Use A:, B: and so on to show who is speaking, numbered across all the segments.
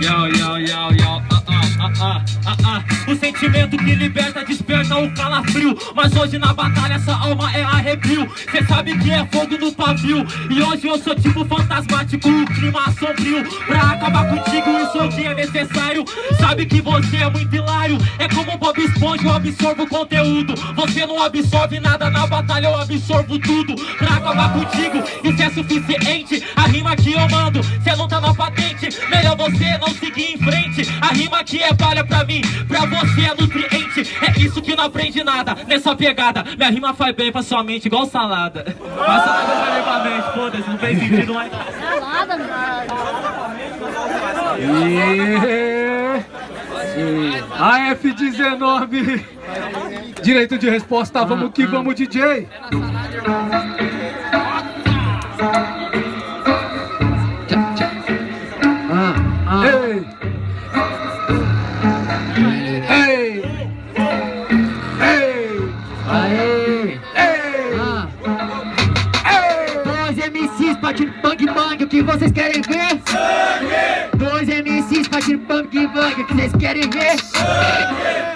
A: Yo, yo, yo, yo, ah, ah, ah, ah, O sentimento que liberta, desperta o calafrio. Mas hoje na batalha essa alma é arrepio. Cê sabe que é fogo no pavio. E hoje eu sou tipo fantasmático, o clima sombrio. Pra acabar contigo isso hoje é necessário. Sabe que você é muito hilário. É como Bob Esponja, eu absorvo conteúdo. Você não absorve nada na batalha, eu absorvo tudo. Pra acabar contigo, isso é suficiente. A rima que eu mando, cê não tá na patente. Melhor você não seguir em frente. A rima que é palha pra mim, pra você é nutriente. É isso que não aprende nada, nessa pegada. Minha rima faz bem pra sua mente, igual salada. Mas salada vai bem pra mente, foda-se, não fez sentido mais.
B: Salada,
C: E... A F19 Direito de resposta, vamos que vamos DJ
D: Dois MCs bate bang bang, o que vocês querem ver? Dois MCs bate bang bang, o que vocês querem ver?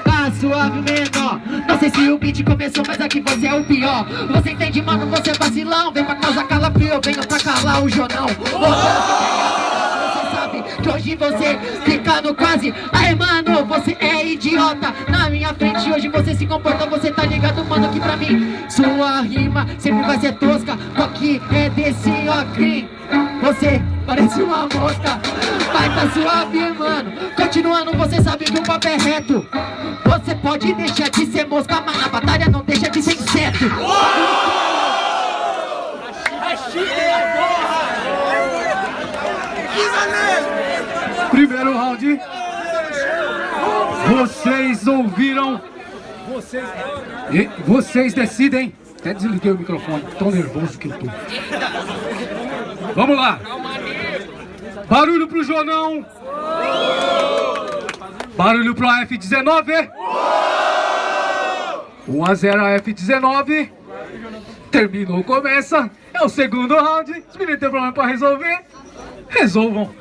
D: Tá suave menor Não sei se o beat começou, mas aqui você é o pior. Você entende, mano, você é vacilão. Vem pra causar calafrio, eu venho pra calar o jornal Você sabe que hoje você fica no quase. Aí, mano, você é idiota. Na minha frente hoje você se comporta Você tá ligado, mano, que pra mim. Sua rima sempre vai ser tosca Aqui é desse ocrim Você parece uma mosca Vai tá suave, mano. Continuando, você sabe que o papo é reto. Você pode deixar de ser mosca Mas na batalha não deixa de ser inseto.
C: Primeiro round. Vocês ouviram Vocês E Vocês decidem. Até desliguei o microfone, tão nervoso que eu tô. Vamos lá. Barulho pro Jonão. Barulho pro AF19 1 a 0 a F19 Terminou, começa. É o segundo round. Os meninos têm problema pra resolver. Resolvam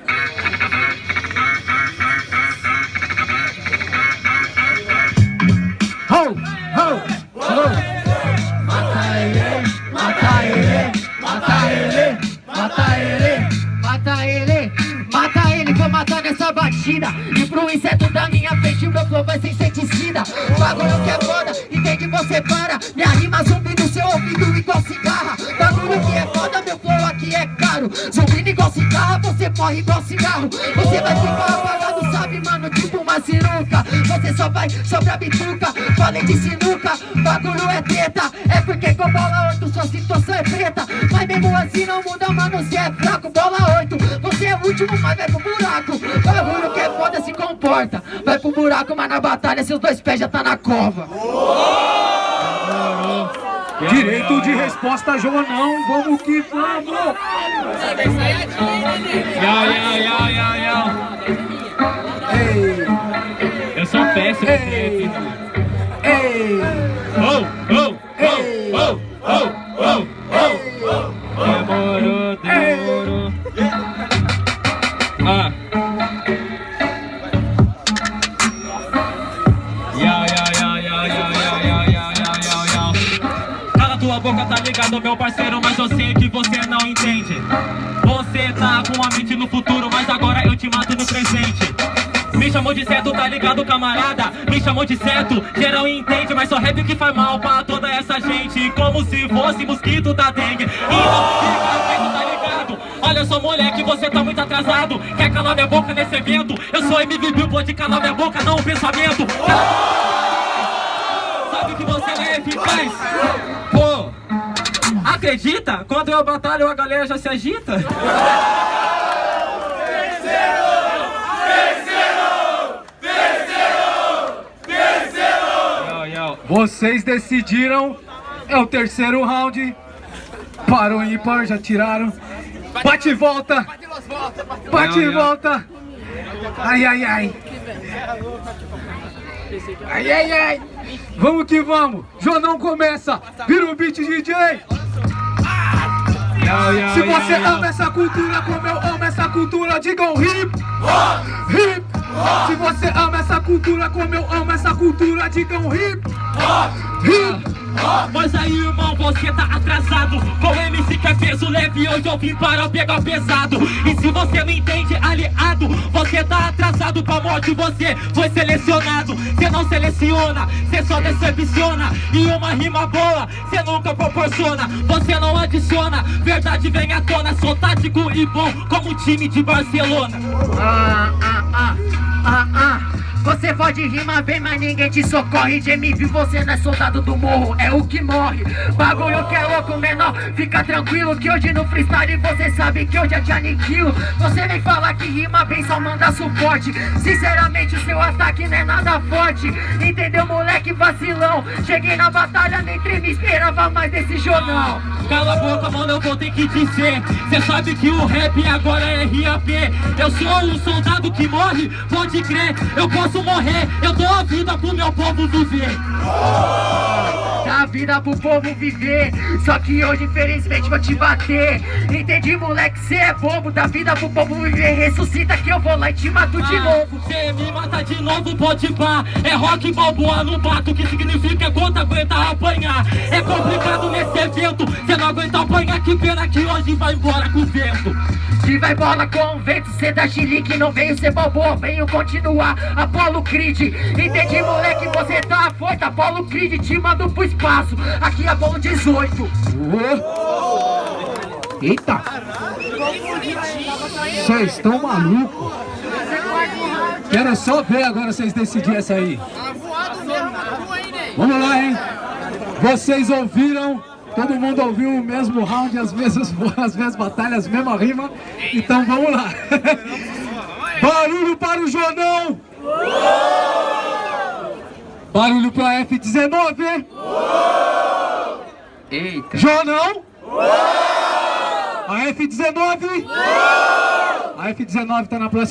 C: Ho, ho,
D: Mata ele, mata ele, mata ele, mata ele, mata ele, mata ele, vou matar nessa batida. E pro inseto da minha frente, meu flow vai ser inseticida. O bagulho que é foda, entende? Você para. Minha rima zumbi no seu ouvido igual cigarra. Bagulho que é foda, meu flow aqui é caro. Igual cigarra, você morre igual cigarro. Você vai ficar apagado, sabe, mano? Tipo uma sinuca. Você só vai sobrar bituca. Falei de sinuca, bagulho é treta. É porque com bola 8 sua situação é preta. Mas mesmo assim não muda, mano. Você é fraco, bola 8. Você é o último, mas vai pro buraco. Bagulho que é foda se comporta. Vai pro buraco, mas na batalha seus dois pés já tá na cova.
C: Direito de resposta, Joanão. Vamos que vamos!
A: Eu sou péssimo. Meu parceiro Mas eu sei que você não entende Você tá com a mente no futuro Mas agora eu te mato no presente me chamou de certo, tá ligado, camarada? Me chamou de certo, geral entende Mas só rap que faz mal pra toda essa gente Como se fosse mosquito da dengue Então fica feito, tá ligado? Olha só, moleque, você tá muito atrasado Quer calar minha boca nesse evento? Eu sou MVP, pode calar minha boca, não o pensamento Sabe que você não é eficaz? Acredita? Quando eu batalho a galera já se agita.
C: Vocês decidiram É o terceiro round. Para o ímpar, já tiraram. Bate e volta. Bate e volta. Ai, ai, ai. Ai, ai, ai. Vamos que vamos. Jonão começa. Vira o beat, DJ Se você ama essa cultura como eu amo essa cultura, digam hip, hip. Se você ama essa cultura como eu amo essa cultura, digam hip, hip.
A: Mas aí, irmão, você tá atrasado. Com MC que é peso leve, hoje eu vim para pegar pesado. E se você não entende, aliado Você tá atrasado pra morte, você foi selecionado. Você não seleciona, você só decepciona. E uma rima boa, você nunca proporciona. Você não adiciona, verdade vem à tona. Sou tático e bom, como o time de Barcelona.
D: Ah, ah, ah, ah, ah você pode rimar bem, mas ninguém te socorre. De MP você não é soldado do morro, é o que morre. Bagulho que é louco, menor, fica tranquilo Que hoje no freestyle você sabe que eu já te aniquilo Você vem falar que rima bem, só manda suporte. Sinceramente o seu ataque não é nada forte. Entendeu, moleque vacilão? Cheguei na batalha, nem treme, esperava mais desse jornal
A: Cala a boca, mano, eu vou ter que dizer. Cê sabe que o rap agora é RAP Eu sou um soldado que morre, pode crer Eu posso morrer, eu dou a vida pro meu povo viver.
D: Dá a vida pro povo viver. Só que hoje infelizmente vou te bater. Entendi moleque, cê é bobo. Dá vida pro povo viver. Ressuscita que eu vou lá e te mato ah, de novo.
A: Cê me mata de novo, pode pá. É rock balboa no bato Que significa apanhar É complicado nesse evento. Cê não aguenta apanhar Que pena que hoje vai embora com o vento.
D: Se vai embora com o vento Cê dá chilique, não veio ser balboa Venho continuar, Apolo Creed Entendi moleque, você tá afoito. Apolo Creed te mando pro espaço. Aqui é bolo 18
C: Eita! Vocês estão malucos Quero só ver agora vocês decidirem essa aí. Vamos lá, hein Vocês ouviram Todo mundo ouviu o mesmo round, as mesmas, as mesmas batalhas, a mesma rima Então vamos lá Barulho para o Jonão! Barulho para F19!
D: Eita!
C: Jonão! A F19! A F19 tá na próxima.